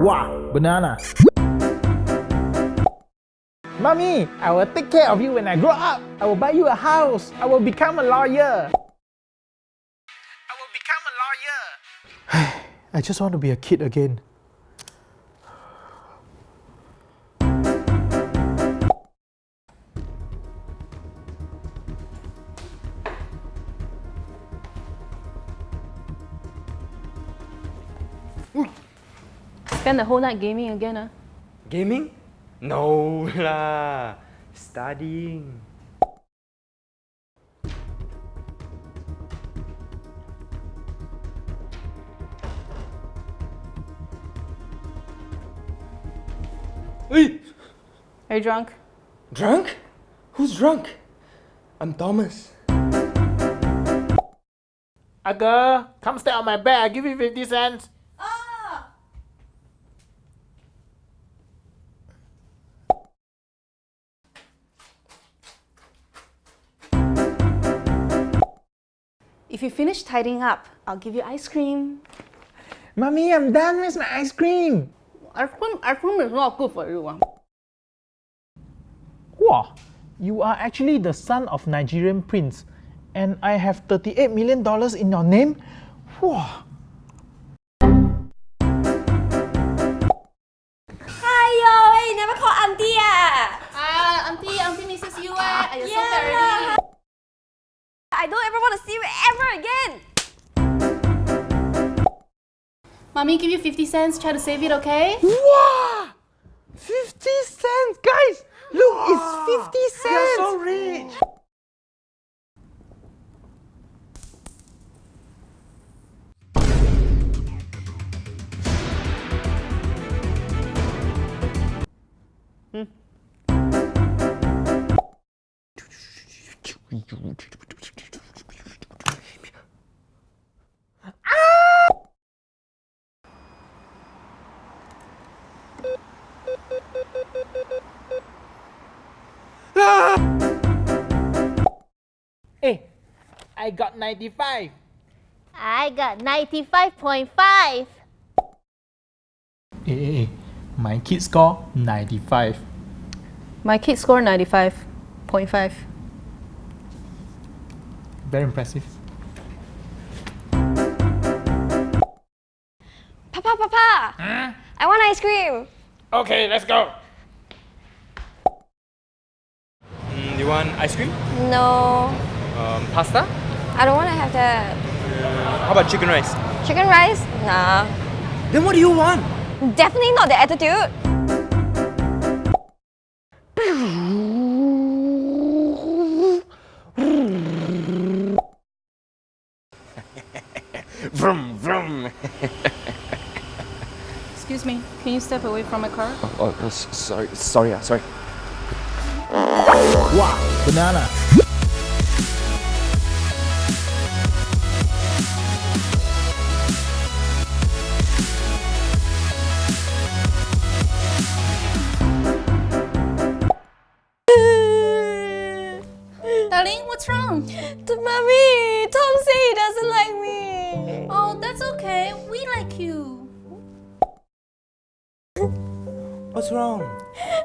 Wow, banana. Mommy, I will take care of you when I grow up. I will buy you a house. I will become a lawyer. I will become a lawyer. I just want to be a kid again. Spend the whole night gaming again, ah? Gaming? No lah. Studying. Hey! Are you drunk? Drunk? Who's drunk? I'm Thomas. A girl, come stay on my bed. I'll give you 50 cents. If you finish tidying up, I'll give you ice cream. Mommy, I'm done. Where's my ice cream? Ice cream, ice cream is not good for you. ah. Wow, you are actually the son of Nigerian prince, and I have 38 million dollars in your name. Wow. Hi yo, hey, you never call auntie ah? Ah, auntie, auntie misses you eh. Are you so Yeah. fat already? I don't ever want to see you ever again. Mommy, give you 50 cents. Try to save it, okay? Wow! 50 cents, guys! Look, it's 50 cents! You're so rich! Hey, got 95. I got 95.5. Hey, hey, hey. My kid score 95. My kid scored 95.5. Very impressive. Papa, Papa. I want ice cream. Okay, let's go. Mm, you want ice cream? No, Um, pasta? I don't want to have that. How about chicken rice? Chicken rice? Nah. Then what do you want? Definitely not the attitude. Vroom, vroom. Excuse me, can you step away from my car? oh, oh, oh s- sorry, sorry, sorry. Wow, banana. Darling, what's wrong? The mommy, Tom say he doesn't like me. Oh, that's okay. We like you. What's wrong?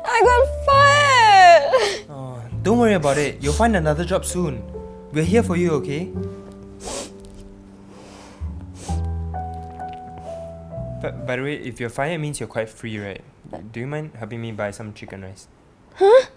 I got fired. Oh, don't worry about it. You'll find another job soon. We're here for you, okay? But by the way, if you're fired, it means you're quite free, right? Do you mind helping me buy some chicken rice? Huh?